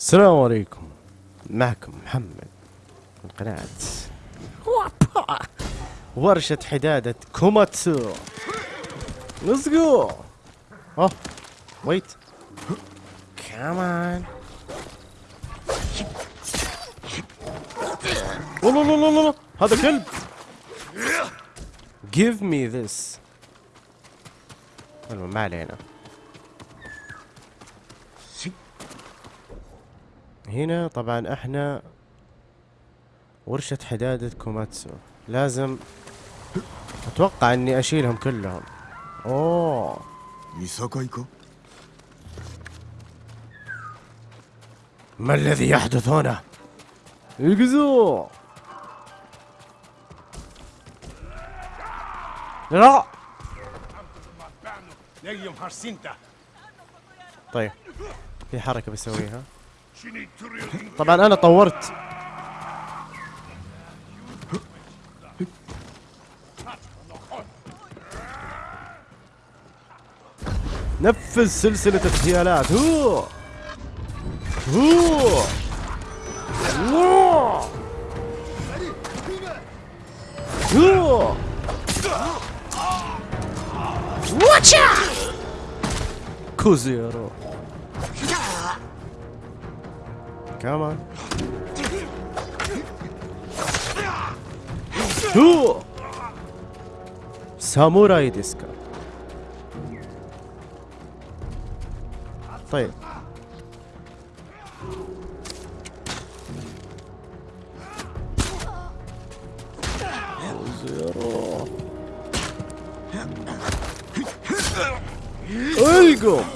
السلام عليكم معكم محمد من قناة ورشة حدادة كوماتسو ليتس جو اوه ويت كمان لا لا لا لا لا هذا كلب Give me this المهم ما علينا هنا طبعا احنا ورشة حدادة كوماتسو لازم اتوقع اني اشيلهم كلهم اوه ما الذي يحدث هنا؟ اقزو لا طيب في حركة بسويها طبعا انا طورت نفذ سلسلة اغتيالات هو هو هو هو هو هو Come on. Ooh! 侍ですか طيب القم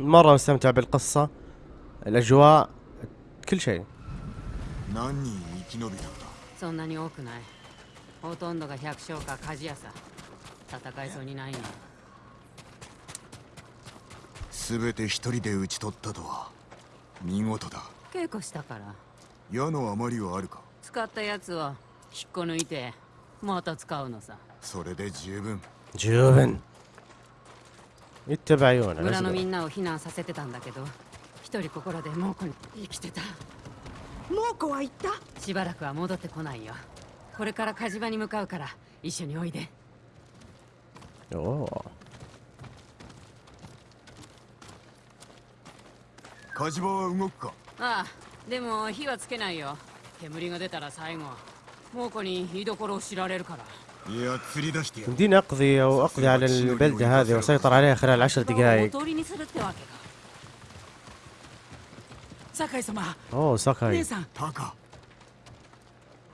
مرة مستمتع بالقصة الأجواء كل شيء そんなに多くないほとんどが百姓か鍛冶屋さ戦いそうにないなて一人で討ち取ったとは見事だ稽古したから矢の余りはあるか使ったやつは引っこ抜いてまた使うのさそれで十分十分言ってばよ ن 村のみんなを避難させてたんだけど一人ここらで猛虎に生きてた猛虎は行ったしばらくは戻ってこないよこれから火事場に向かうから一緒においでおお火事場は動くかああでも火はつけないよ煙が出たら最後猛虎に居所を知られるから يمديني أقضي أو أقضي على البلدة هذه وأسيطر عليها خلال عشر دقائق أوه ساكاي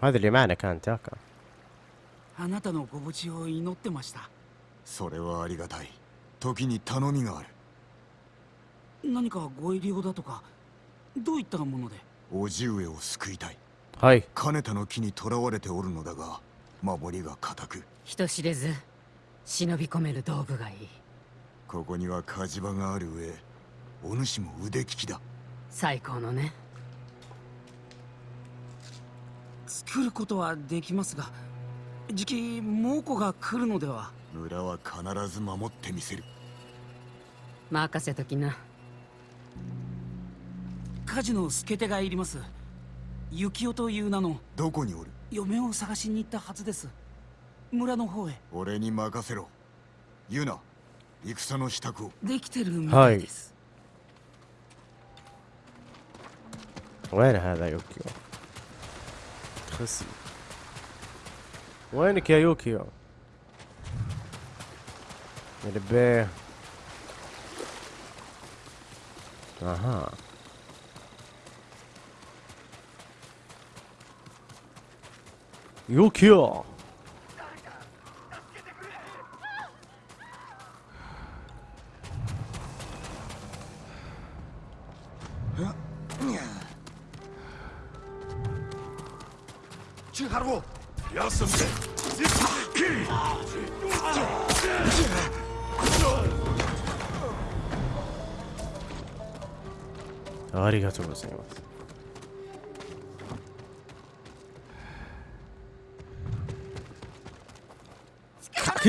هذا اللي معنا كان تاكا あなたのご無事を祈ってましたそれはありがたい時に頼みがある何かご入り用だとかどういったもので叔父上を救いたいはい金田の木にとらわれておるのだが守りが固く人知れず忍び込める道具がいいここには火事場がある上お主も腕利きだ最高のね作ることはできますがじき猛虎が来るのでは村は必ず守ってみせる任せときな火事の助手がいります幸男という名のどこにおる嫁を探しに行ったはずです村の方へ俺に任せろユナ戦の支度をできてるみたいです、وين هذا يوكيو؟ خسي 이거 귀여워.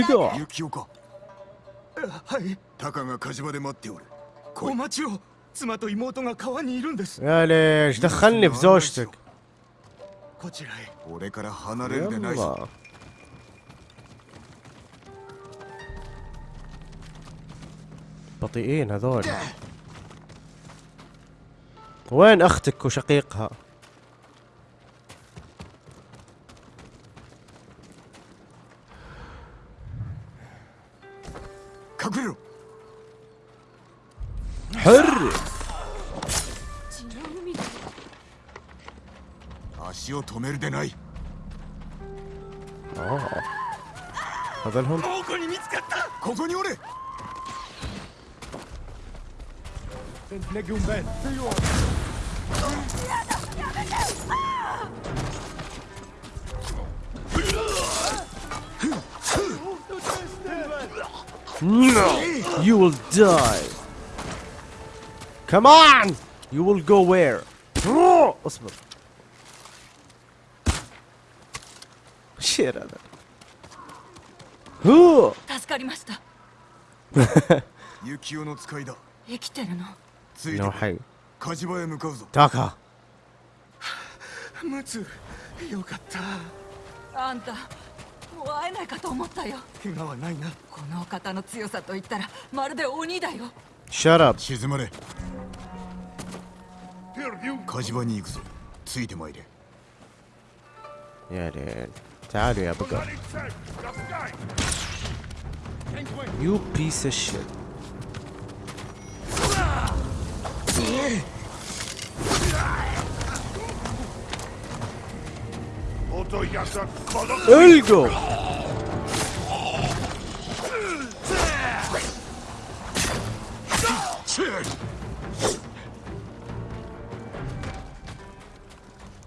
けだ雪岡はいタカが火事場で待っておるお待ちを妻と妹が川にいるんです يا ليش دخلني في زوجتك こちらへ俺から離れるでないぞ بطيئين هذول وين اختك وشقيقها No, you will die. Come on, you will go where? 雪代の使いだ。生きてるのついてはい。火事場へ向かうぞ。だが。ムツ、よかった。あんた、もう会えないかと思ったよ。怪我はないな。この方の強さと言ったら、まるで鬼だよ。シャラ、沈まれ。火事場に行くぞ。ついてまいれ。やれ。a h dude. It's You piece of shit. Öldü.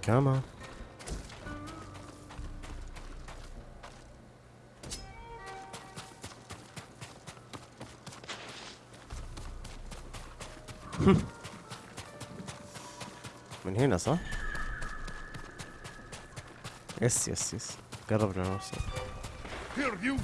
Come on. Yes, yes, yes. Es, es, es. Guerra, pero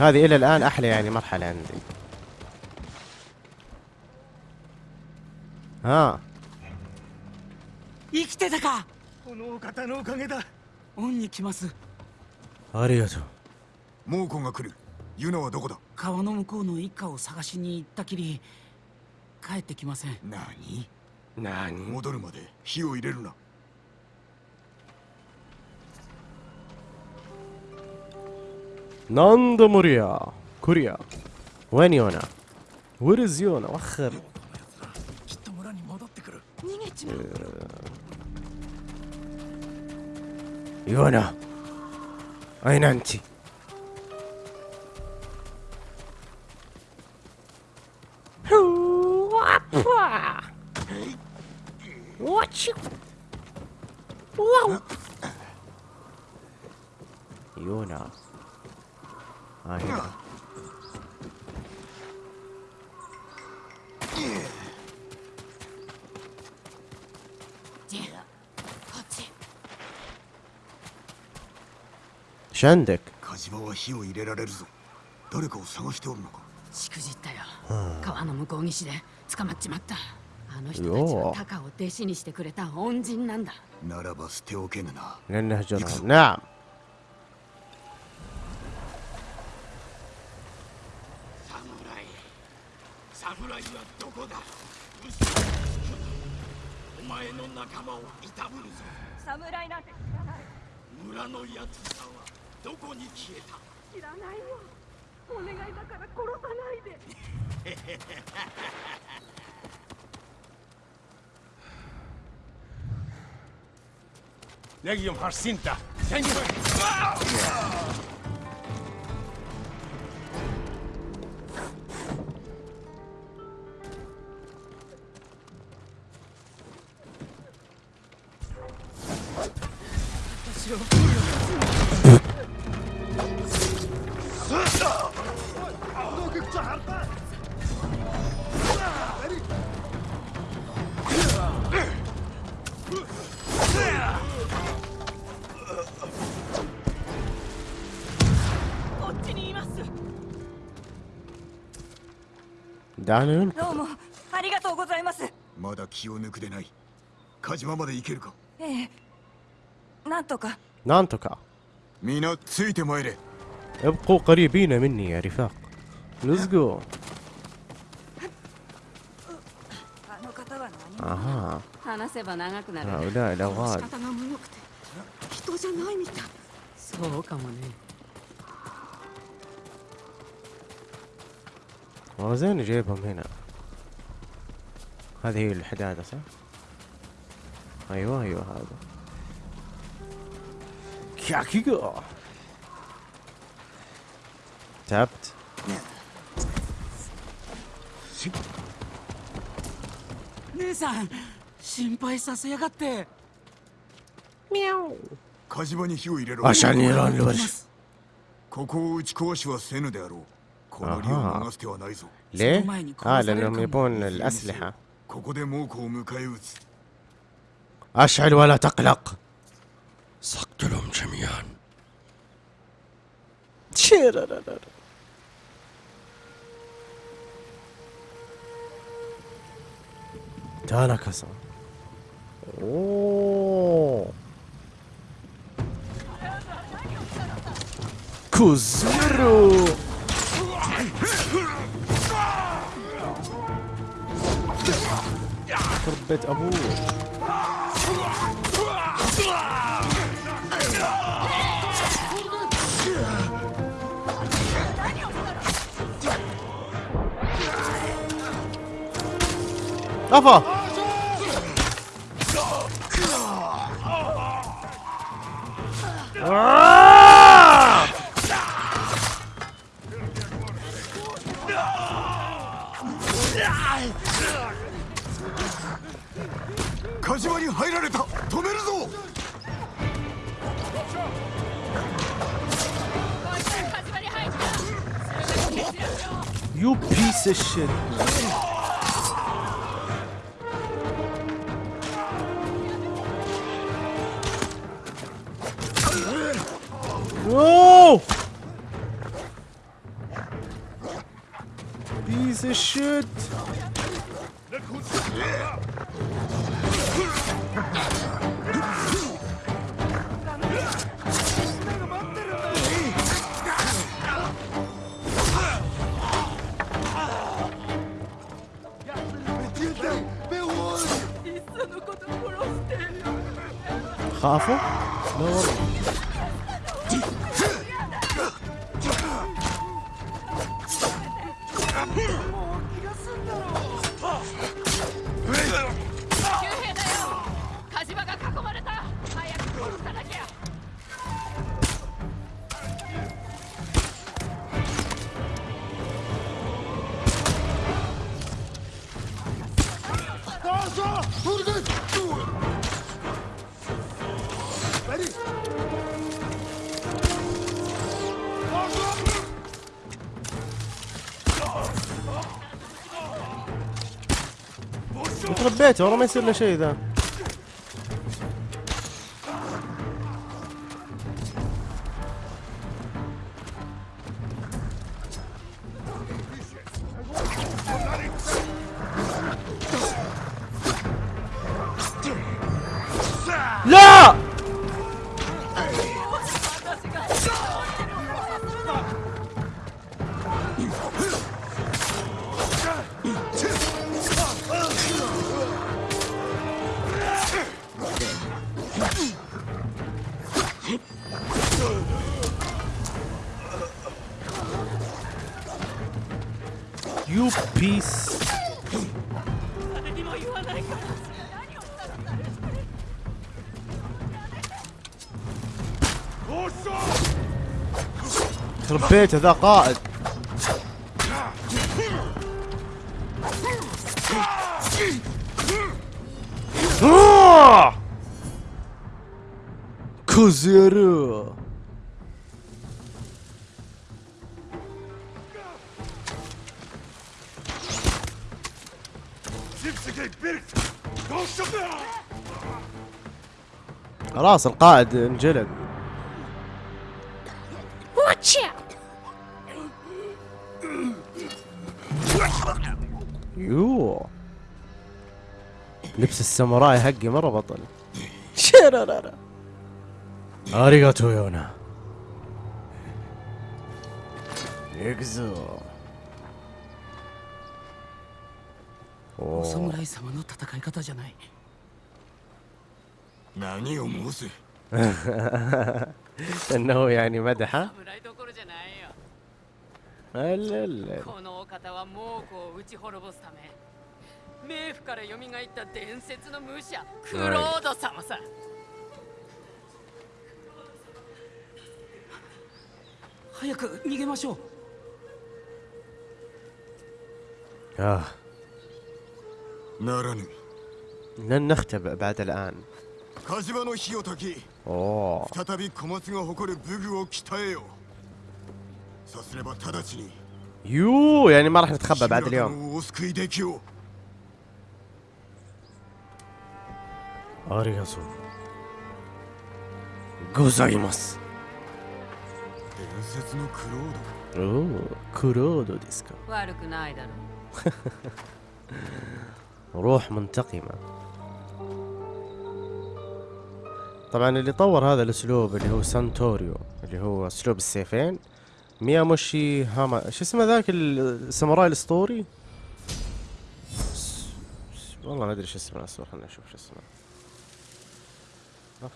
هذه الى الان احلى يعني م ر ح ل عندي ها 生きてたかこのお方のおかげだ恩に来ますありがとう猛虎が来るユナはどこだ川の向こうの一家を探しに行ったきり帰ってきません何何戻るまで火を入れるな何度もりや。クリア。When Yona? Where is Yona? わっる。きっと村に戻ってくる。逃げちまう。ヨナ。アイナンチ。What you? Whoa! Yona. I hear them. s h 火事場は火を入れられるぞ。誰かを探しておるのか。しくじったよ。川の向こう岸で捕まっちまった。あの人たちはタカを弟子にしてくれた恩人なんだ。ならば捨ておけぬな。なんだじゃな。侍はどこだお前の仲間をいたぶるぞ侍なんて知らない村の奴つらはどこに消えた知らないよお願いだから殺さないで l ギ g ン発進だ a r a h 誰のどうもありがとうございますまだ気を抜くでない火事場まで行けるかええなんとかなんとかなついてまいれ ابقوا ق ر ي ب ي ー م ن 方 يا رفاق Let's go ا そうかもね والله زين جايبهم هنا هذه هي الحدادة صح؟ ايوه ايوه هذا كاكيجو تعبت نيسان 心配させやがってミャオ火事場に火を入れろあしゃにらんるわしここを打ち壊しはせぬであろう اه. آه. ليه؟ اه, اه، لانهم يبون الاسلحه اشعل ولا تقلق سقتلهم جميعا تعال كسر كوزيرو يخرب بيت ابوه افا آه! Ah! 島に入られた止めるぞよピースシェット h Piece of shit! لقيته والله ما يصير له شيء ذا بيت ذا قائد آه! كوزيرو خلاص القائد انجلد لبس الساموراي حقي مره بطل شرررر اريغاتو يونا يكزو お侍様の戦い方じゃない何を申す انه يعني مدحه لا لا لا 冥府から蘇った伝説の武者クロード様さ、早く逃げましょうああならぬ لن نختبئ بعد الآن 火事場の火を焚き再び小松が誇る武具を鍛えよそうすれば直ちに يو يعني ما راح نتخبى بعد اليوم ありがとうございます伝説のクロードおおクロードですか悪くないだろう روح منتقمة طبعا اللي طور هذا الاسلوب اللي هو سانتوريو اللي هو اسلوب السيفين مياموشي هاما شو اسمه ذاك الساموراي الاسطوري والله ما ادري شو اسمه اصبر خلنا نشوف شو اسمه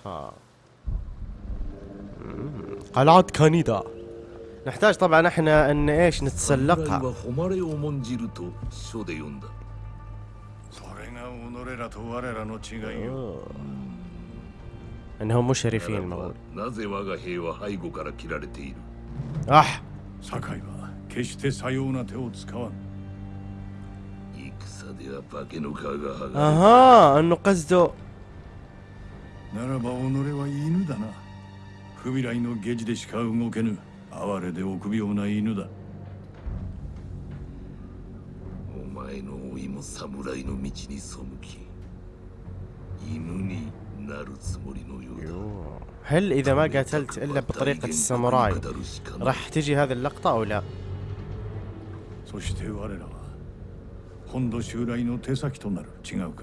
أها قلعة كانيدا نحتاج طبعا احنا ان ايش نتسلقها آه. انهم مشرفين المغول اح اها انه قصده ならば己は犬だな不未来の下地でしか動けぬ哀れで臆病な犬だお前の老いも侍の道に背き犬になるつもりのようだ هل إذا ما ق ت ل ت إلا بطريقة الساموراي راح تجي هذه اللقطة أو لا؟ そして我らは本土襲来の手先となる違うか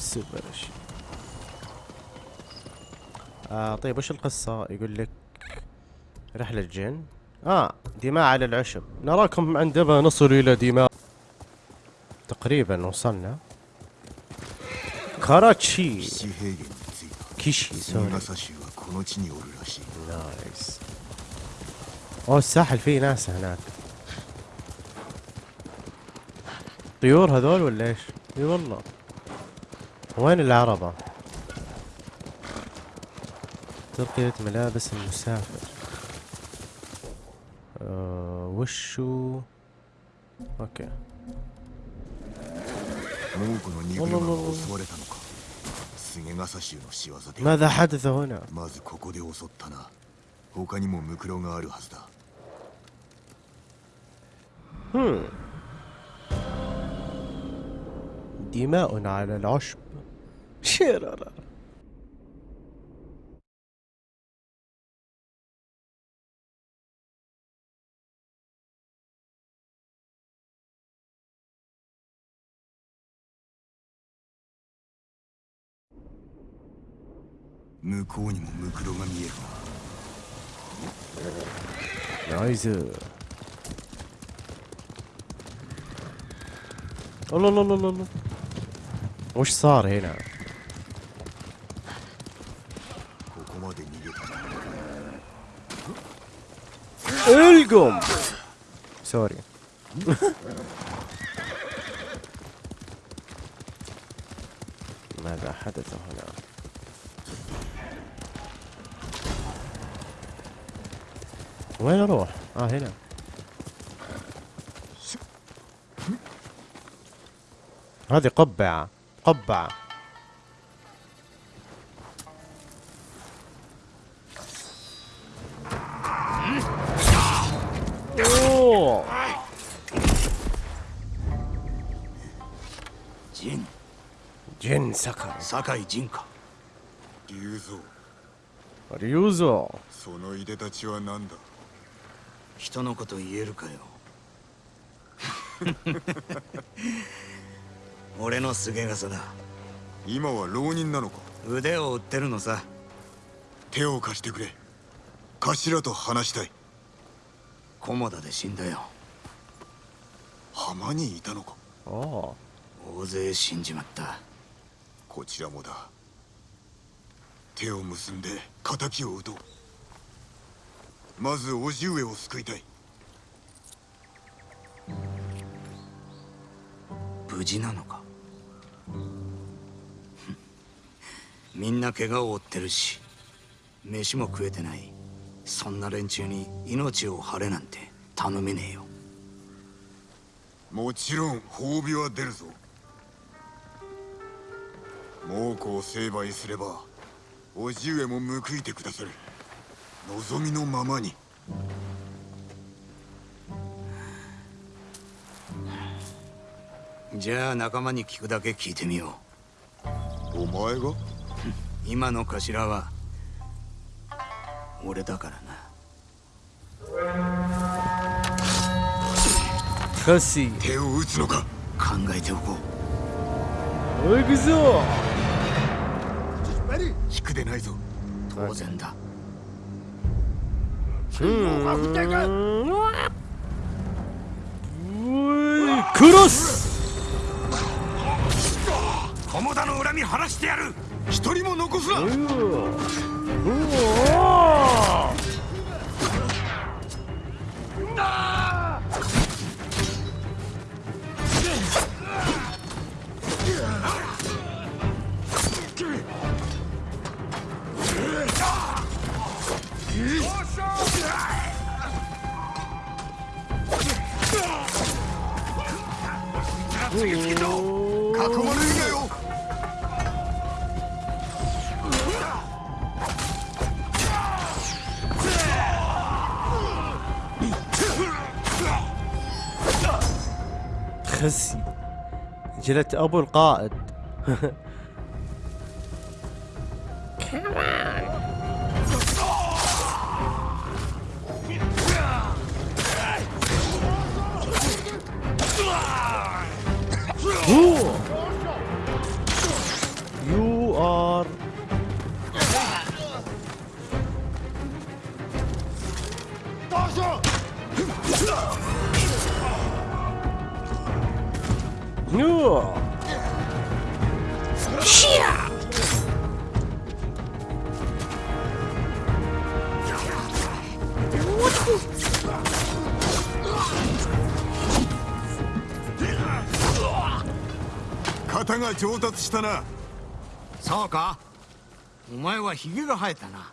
سوبر شيء آه طيب وش القصة يقول لك رحلة جن اه دماء على العشب نراكم عندما نصل الى دماء تقريبا وصلنا كاراتشي كيشي سوري nice. اوه الساحل فيه ناس هناك طيور هذول ولا ايش؟ اي والله وين العربة؟ ترقية ملابس المسافر أه وشو اوكي ماذا حدث هنا؟ 他にもムクロがあるはずだ。Hmm. دماء على العشب Tjärare. 나이스 الله الله الله الله وش صار هنا؟ كلكم سوري ماذا حدث هنا وين اروح اه هنا هذه قبعه قبعه 坂井仁か龍蔵龍蔵そのいでたちは何だ人のこと言えるかよ 俺のすげ傘だ今は浪人なのか腕を売ってるのさ手を貸してくれ頭と話したい駒田で死んだよ浜にいたのかああ大勢死んじまったこちらもだ手を結んで敵を討とうまず叔父上を救いたい無事なのか みんな怪我を負ってるし飯も食えてないそんな連中に命を張れなんて頼めねえよもちろん褒美は出るぞ猛虎を成敗すれば叔父上も報いてくださる望みのままにじゃあ仲間に聞くだけ聞いてみようお前が 今の頭は俺だからな手を打つのか考えておこう行くぞ楽でないぞ当然だクロス菰田の恨み晴らしてやる一人も残すな عجلة أبو القائد Ooh! 達したなそうかお前はヒゲが生えたな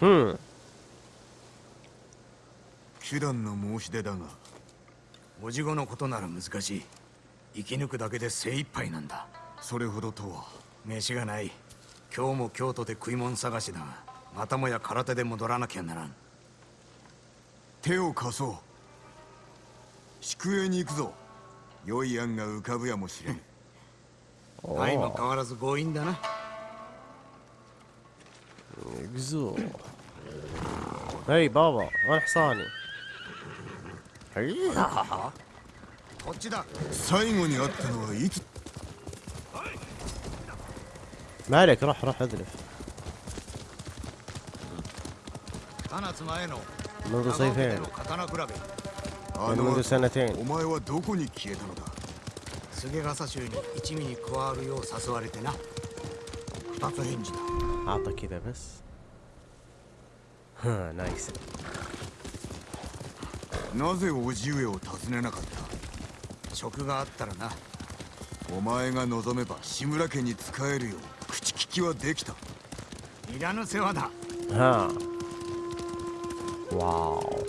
うん手段の申し出だがおじごのことなら難しい生き抜くだけで精一杯なんだそれほどとは飯がない今日も京都で食い物探しだがまたもや空手で戻らなきゃならん手を貸そう宿営に行くぞ良い案が浮かぶやもしれん相変わらず強引だなはいバーバーあれさあにはいこっちだ最後に会ったのはいつマレクラハラハデルノードセイフェンノードセイフェンノードセイフェンノードセイン菅笠衆に一味に加わるよう誘われてな二つ返事だ أعطى كذا بس ها نايس なぜ叔父上を訪ねなかった職があったらなお前が望めば志村家に仕えるよう口利きはできたいらぬ世話だはあ واو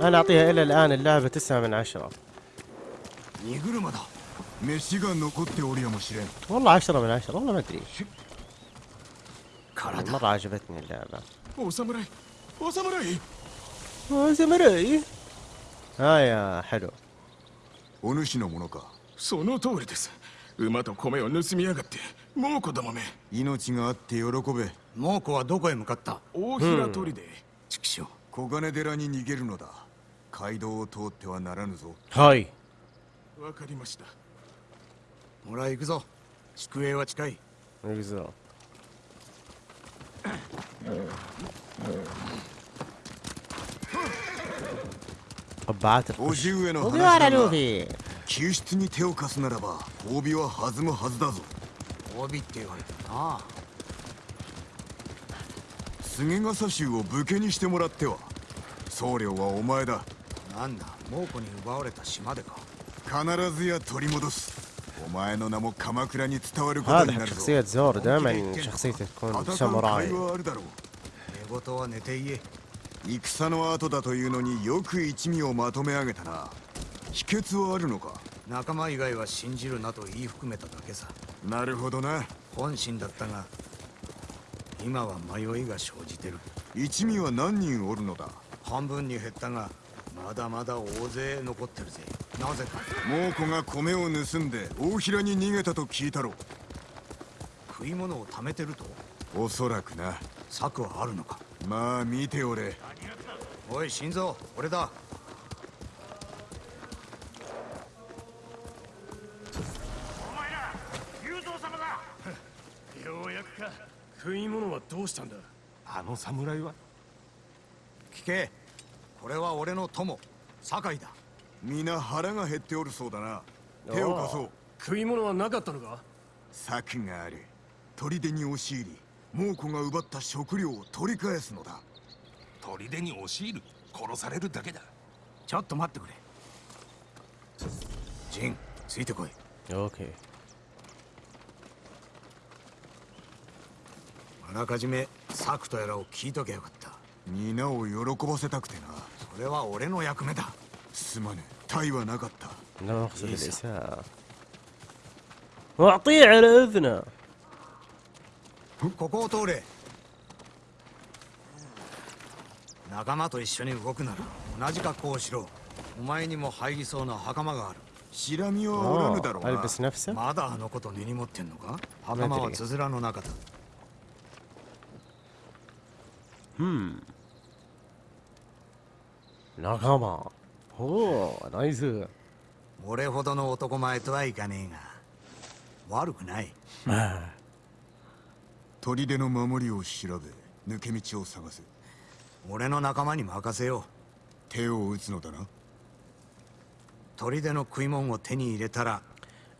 انا اعطيها الى الان اللعبه 9 من 10荷車だ飯が残っておりやもしれんお主のものかその通りです馬と米を盗みやがって猛虎だまめ命があって喜べ猛虎はどこへ向かった大平砦畜生小金寺に逃げるのだ街道を通ってはならぬぞはいわかりましたほら行くぞ宿営は近い行くぞおじうえの話だが救出に手を貸すならば褒美は弾むはずだぞ褒美って言われたな菅笠衆を武家にしてもらっては僧侶はお前だなんだ猛虎に奪われた島でか必ずや取り戻す前の هذا حق ش خ る ي ة زور دائما شخصيته تكون 寝言は寝ていえ。戦の後だというのによく一味をまとめ上げたな秘訣はあるのか仲間以外は信じるなと言い含めただけさなるほどな本心だったが今は迷いが生じてる一味は何人おるのだ半分に減ったがまだまだ大勢残ってるぜなぜか猛虎が米を盗んで大平に逃げたと聞いたろう食い物を貯めてるとおそらくな策はあるのかまあ見ておれおい心臓俺だお前ら雄三様だようやくか食い物はどうしたんだあの侍は聞けこれは俺の友酒井だ皆腹が減っておるそうだな手を貸そう食い物はなかったのか策がある砦に押し入り猛虎が奪った食料を取り返すのだ砦に押し入る殺されるだけだちょっと待ってくれジンついてこい OK あらかじめ策とやらを聞いとけよかった皆を喜ばせたくてなそれは俺の役目だすまぬ体はなかったなるほどですわ واعطيه ع ل ここを通れ仲間と一緒に動くなら同じ格好をしろお前にも入りそうな袴があるシラミはおらぬだろうがまだあのこと根に持ってんのか袴はつづらの中だうん仲間ほうナイス俺ほどの男前とはいかねえが悪くない砦の守りを調べ抜け道を探せ俺の仲間に任せよう手を打つのだな砦の食い物を手に入れたら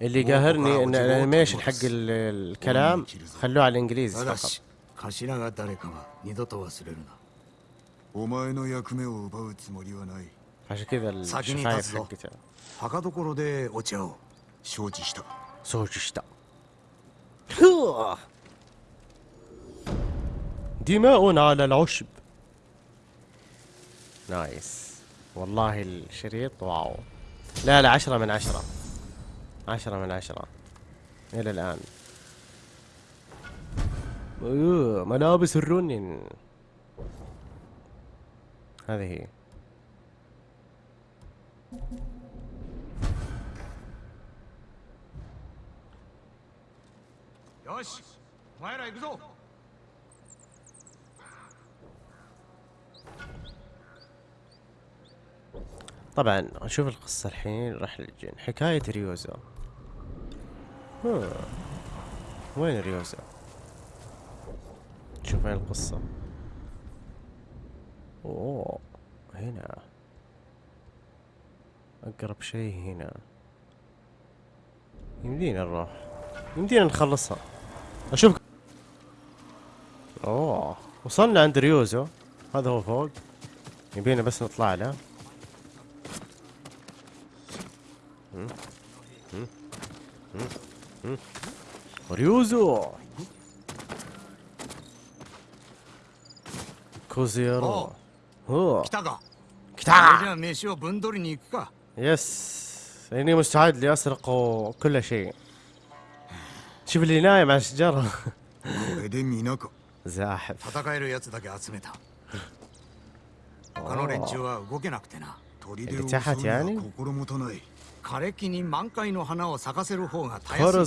اللي قاهرني ان الانيميشن حق الكلام خلوه على الانجليزي فقط 頭が誰か二度と忘れるなお前の役目を奪うつもりはない عشان كذا الشفايف حقتها はかどころでお茶を承知した承知したふぅ دماء على العشب نايس والله الشريط واو لا لا عشرة من عشرة عشرة من عشرة إلى الآن أيوه، ملابس الرنين هذه هي よしお前ら行くぞ طبعا اشوف القصة الحين راح للجن حكاية ريوزا وين ريوزا شوف وين القصة اوه هنا أقرب شيء هنا يمدينا نروح يمدينا نخلصها أشوفك أوه وصلنا عند ريوزو هذا هو فوق يبينا بس نطلع له ريوزو كوزيرو هو كتاغا كتاغا يس اني مستعد لاسرق كل شيء شوف اللي نايم على الشجره زاحف 他の連中は動けなくてな砦を襲うのは心もとない枯れ木に満開の花を咲かせる方が大変だな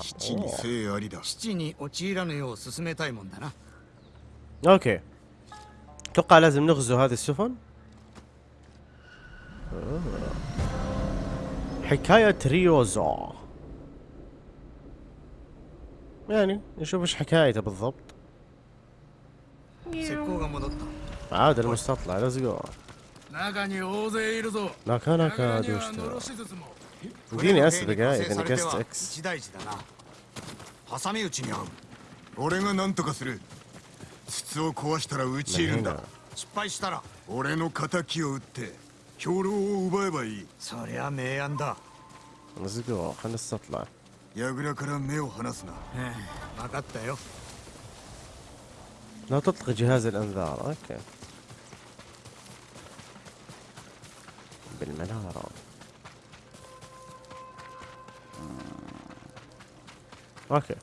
七に生ありだ七に陥らぬよう進めたいもんだな آه. يعني؟ اوكي اتوقع لازم نغزو هذه السفن حكاية ريوزو يعني نشوف ايش حكايته بالضبط عاد المستطلع ليتس جو ناكا ناكا دوشتا اديني اسد دقايق انا كاست اكس 挟み撃ちに合う俺が何とかする筒を壊したら撃ち入るんだ失敗したら俺の敵を撃って兵糧を奪えばいいそりゃ明暗だずぐを話さとらやぐらから目を離すな分かったよ لا تطلق جهاز الانذار اوكي بالمنارة اوكي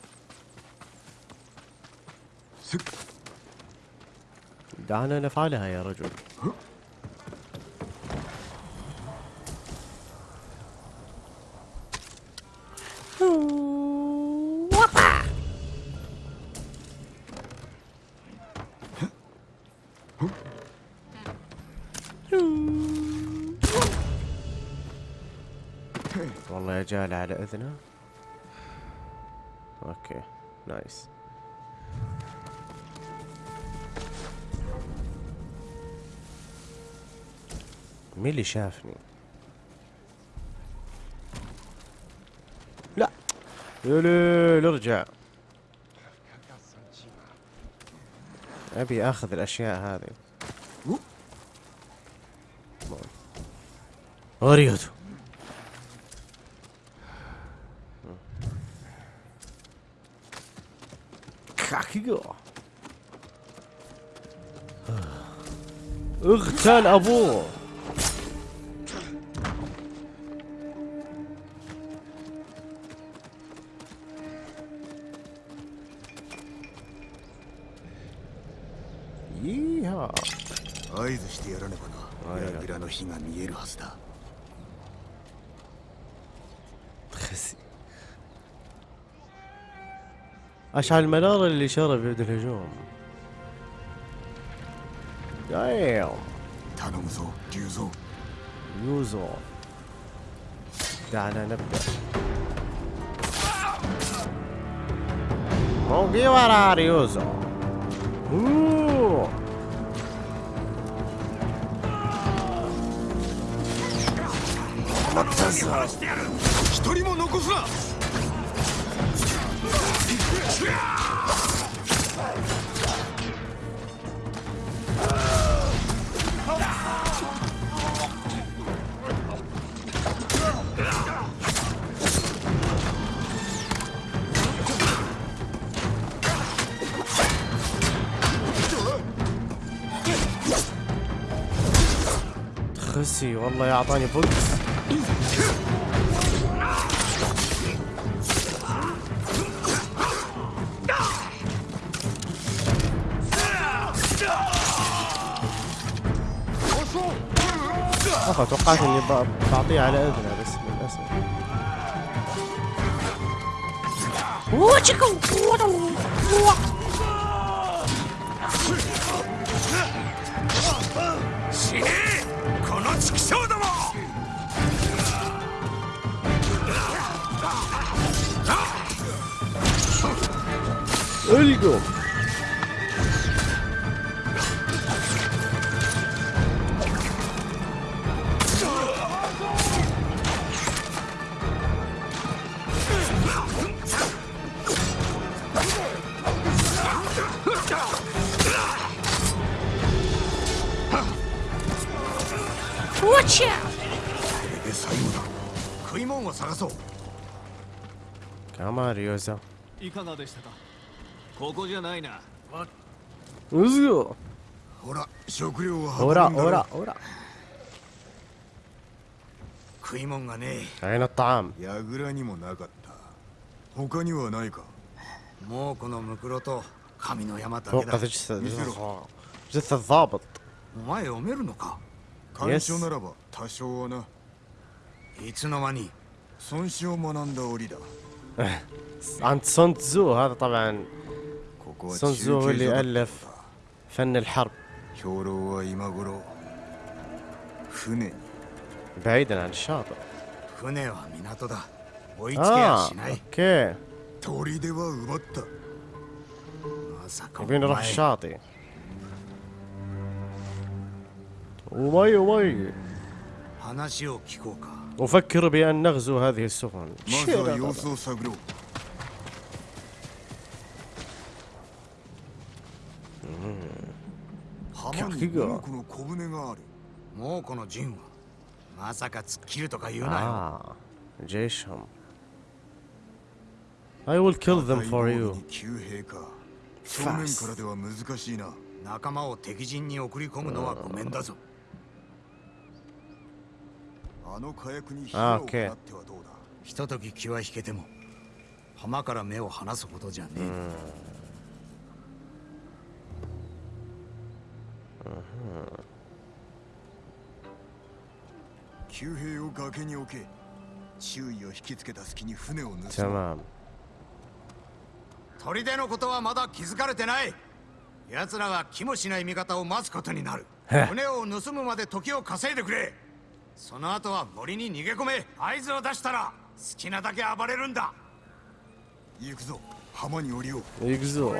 دعنا نفعلها يا رجل والله يا جالة على اذنه اوكي نايس مين اللي شافني؟ يليل ارجع ابي اخذ الاشياء هذه اريدو كاكيو اغتال ابوه اشعل المنارة اللي شرف يبدو الهجوم دايم تانوزو ديوزو. ديوزو. دعنا نبدأ موجي ورا ريوزو اوه まったぞ一人も残すな والله يعطاني بوكس عارفه توقعت اني بعطيه على اذنه بس للاسف القوا まるよぞいかがでしたかここじゃないなうずよほら食料はほらほらほら食いもんがねえあいなターン。やぐらにもなかった他にはないかもうこのムクロと神の山だけだ見せろ Just a z a お前読めるのか干渉ならば多少はないつの間に孫子を学んだ折だ عند سون تزو هذا طبعا سون تزو هو اللي ألف فن الحرب بعيدا عن الشاطئ آه أوكي يبين نروح الشاطئ ومي ومي 話を聞こうか أفكر بأن نغزو هذه السفن آه جيشهم I will kill them for you Fast 仲間を敵陣に送り込むのはごめんだぞあの火薬に火を放ってはどうだひととき気は引けても浜から目を離すことじゃねえ、う兵を崖に置け注意を引きつけた隙に船を盗む砦のことはまだ気づかれてない奴らは気もしない味方を待つことになる船を盗むまで時を稼いでくれその後は森に逃げ込め合図を出したら好きなだけ暴れるんだ行くぞ浜に降りよう行くぞ行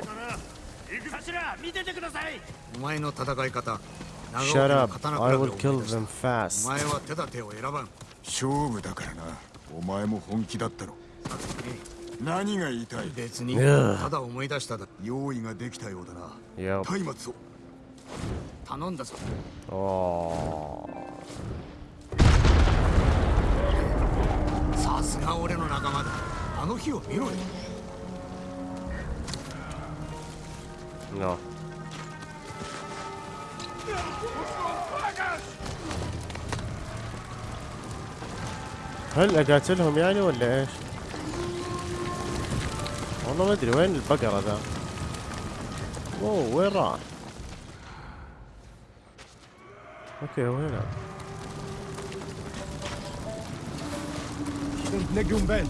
く頭見ててくださいお前の戦い方 Shut up. I will kill them fast. お前は手立てを選ばん勝負だからなお前も本気だったろ何が言いたい別にただ思い出した用意ができたようだな松明を頼んだぞああさすが俺の仲間だあの日を見ろよ هل اقاتلهم يعني ولا ايش؟ والله ما ادري وين البقرة ذا؟ اوه وين راح؟ اوكي هو هنا sind Negumben.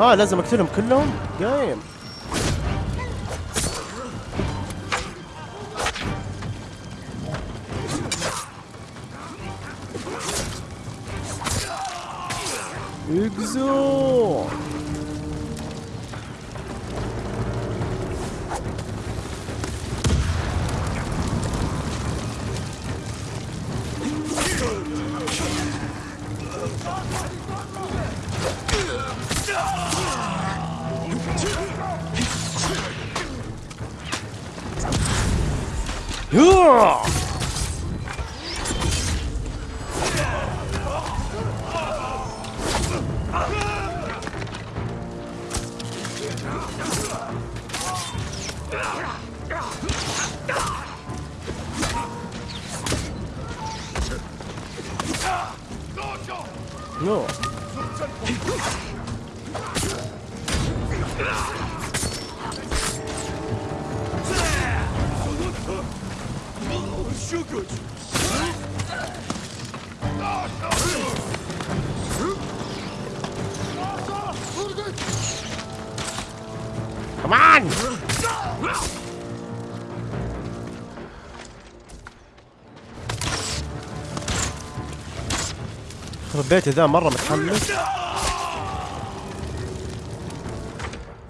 اه لازم اقتلهم كلهم جايم اقزو Oh, 으아! حبيت ذا مرة متحمس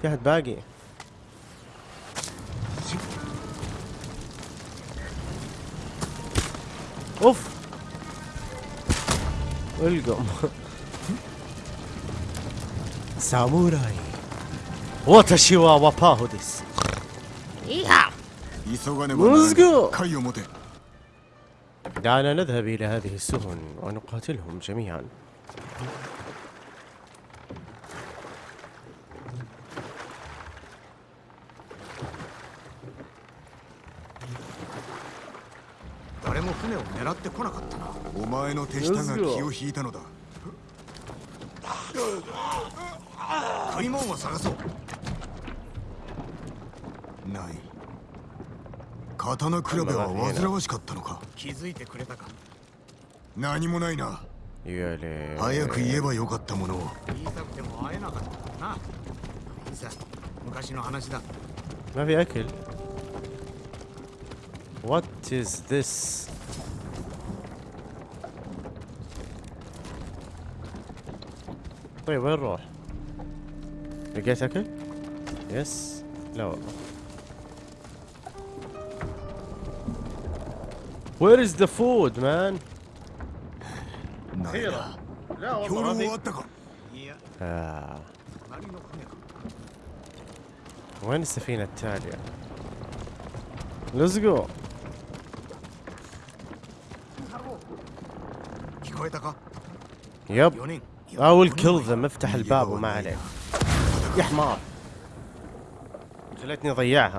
في احد باقي اوف القم ساموراي واتشي وباهوديس واباهو ديس دعنا نذهب إلى هذه السفن ونقاتلهم جميعا お前の手下が気を引いたのだ食い物を探そうない刀比べは煩わしかったのか気づいてくれたか何もないな早く言えばよかったものを言いたくても会えなかったな昔の話だ ما في أكل What is this? طيب و ي r e ر و ح لقيت أكل؟ يس لا والله Where is the food, man? Here. Ah. وين السفينة التالية؟ Let's go. 聞こえたか يب I will kill them افتح الباب وما عليك يا حمار خليتني اضيعها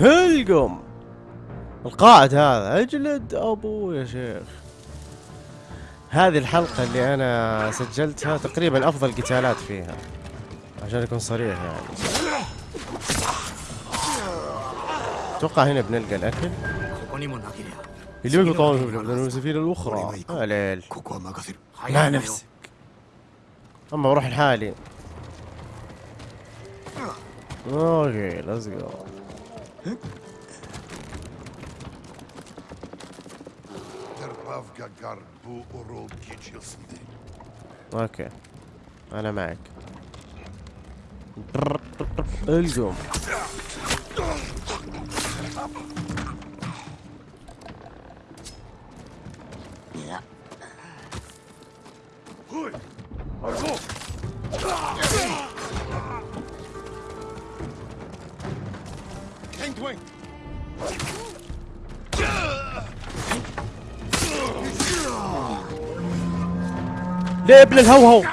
تلقم القائد هذا اجلد ابو يا شيخ هذه الحلقة اللي أنا سجلتها تقريبا أفضل قتالات فيها عشان أكون صريح يعني أتوقع هنا بنلقى الأكل اللي يبقى طعمه من السفينة الأخرى هلال ليل لا نفسك أما بروح لحالي اوكي ليتس جو اوكي انا معك الزوم هوي ارجوك دب للهوهو ما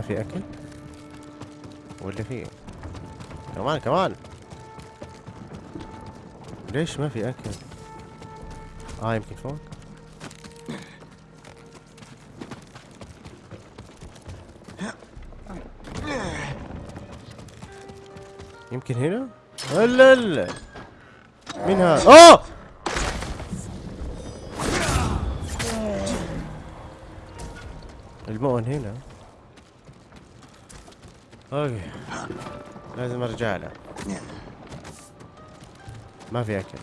في اكل ولا في إيه؟ كمان كمان ليش ما في اكل اه يمكن فوق يمكن هنا هلا هلا مين هذا اوه المؤن هنا اوكي لازم ارجع له ما في اكل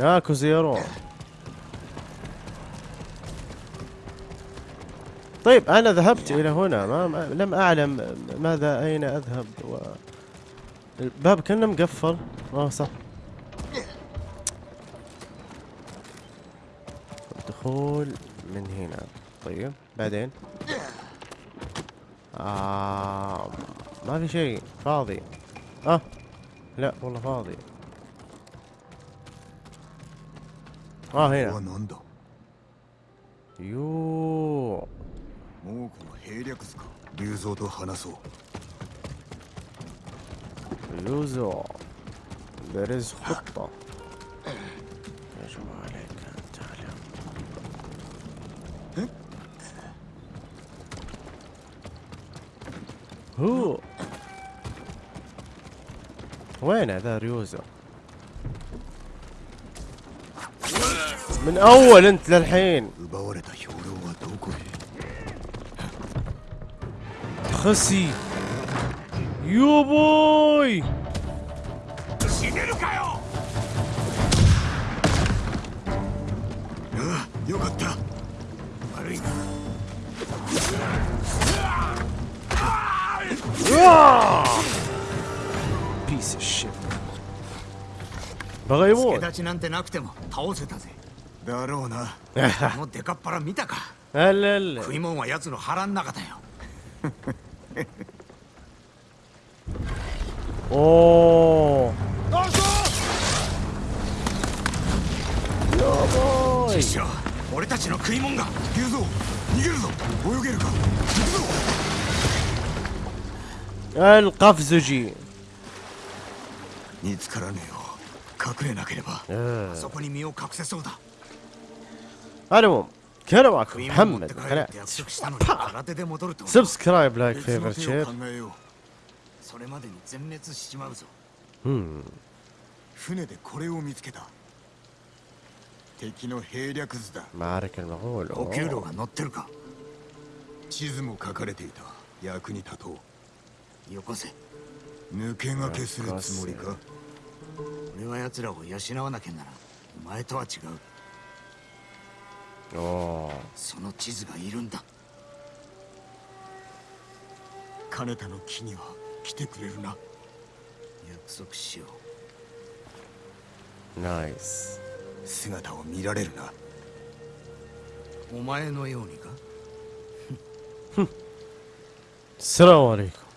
يا زيرو طيب أنا ذهبت إلى هنا ما, ما لم أعلم ماذا أين أذهب و... الباب كان مقفل اه صح الدخول من هنا طيب بعدين آه ما في شيء فاضي اه لا والله فاضي ああ、へえ。よう。もうこの兵略すか。竜像と話そう。竜像。ベレスホット。よしんたら。う。ほえね、だ、竜像。من اول انت للحين خسي يو بوي Piece of shit. バカ野郎。助太刀なんてなくても倒せたぜ。だろうな。あのデカっ腹見たか。あらら。食い物は奴の腹ん中だよ。おお。あそやばい。師匠、俺たちの食い物が。言うぞ。逃げるぞ。泳げるか。行くぞ。القفزجي 見つからねえよ隠れなければあそこに身を隠せそうだ أنا ا ل م は م كان معكم م ح ス د قناة سبسكرايب لايك فيفر شير هم 船でこれを見つけた敵の兵略図だマルケルの方補給料が乗ってるか地図も書かれていた役に立とうよこせ抜け駆けするつもりか俺は奴らを養わなきゃならお前とは違うその地図がいるんだ金田の木には来てくれるな約束しようナイス姿を見られるなお前のようにかフ ل س ل ا م ع ل